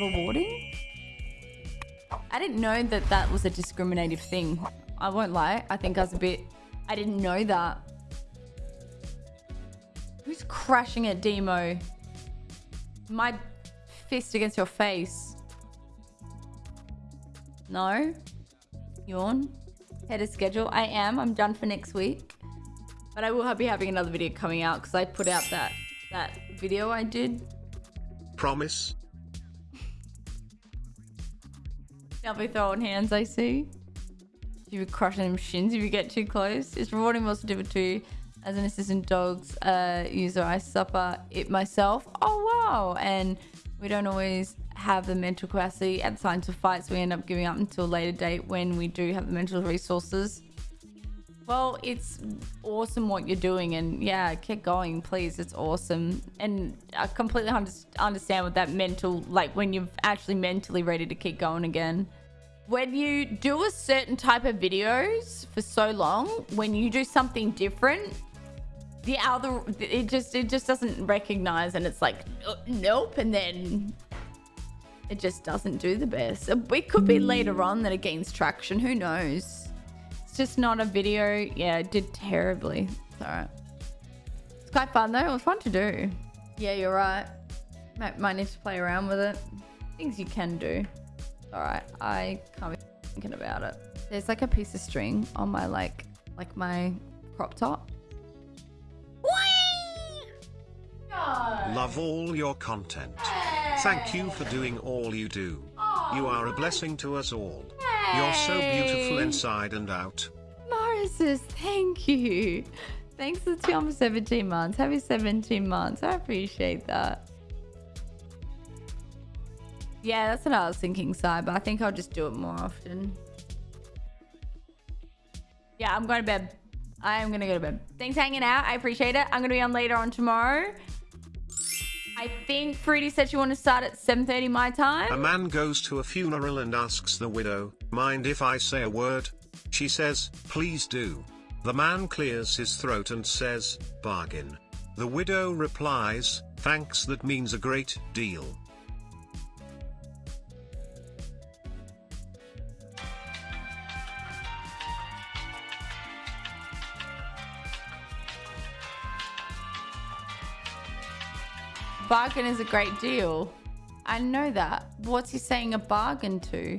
rewarding? I didn't know that that was a discriminative thing. I won't lie. I think I was a bit... I didn't know that. Who's crashing at Demo? My fist against your face. No? Yawn? Head of schedule? I am. I'm done for next week. But I will be having another video coming out because I put out that that video I did. Promise? I'll be throwing hands, I see. You be crushing them shins if you get too close. It's rewarding more to too. As an assistant dogs uh, user, I suffer it myself. Oh, wow. And we don't always have the mental capacity at the time to fight, so we end up giving up until a later date when we do have the mental resources. Well, it's awesome what you're doing, and yeah, keep going, please. It's awesome, and I completely understand what that mental, like when you're actually mentally ready to keep going again. When you do a certain type of videos for so long, when you do something different, the other it just it just doesn't recognize, and it's like uh, nope, and then it just doesn't do the best. It could be later on that it gains traction. Who knows? It's just not a video. Yeah, it did terribly. It's alright. It's quite fun though. It was fun to do. Yeah, you're right. Might, might need to play around with it. Things you can do. Alright, I can't be thinking about it. There's like a piece of string on my like, like my crop top. Love all your content. Thank you for doing all you do. You are a blessing to us all. You're so beautiful inside and out. Morrises, thank you. Thanks for the 17 months. Happy 17 months. I appreciate that. Yeah, that's what I was thinking, Sai, but I think I'll just do it more often. Yeah, I'm going to bed. I am going to go to bed. Thanks for hanging out. I appreciate it. I'm going to be on later on tomorrow. I think Fruity said she wanted to start at 7.30 my time. A man goes to a funeral and asks the widow, mind if I say a word? She says, please do. The man clears his throat and says, bargain. The widow replies, thanks that means a great deal. Bargain is a great deal. I know that. What's he saying a bargain to?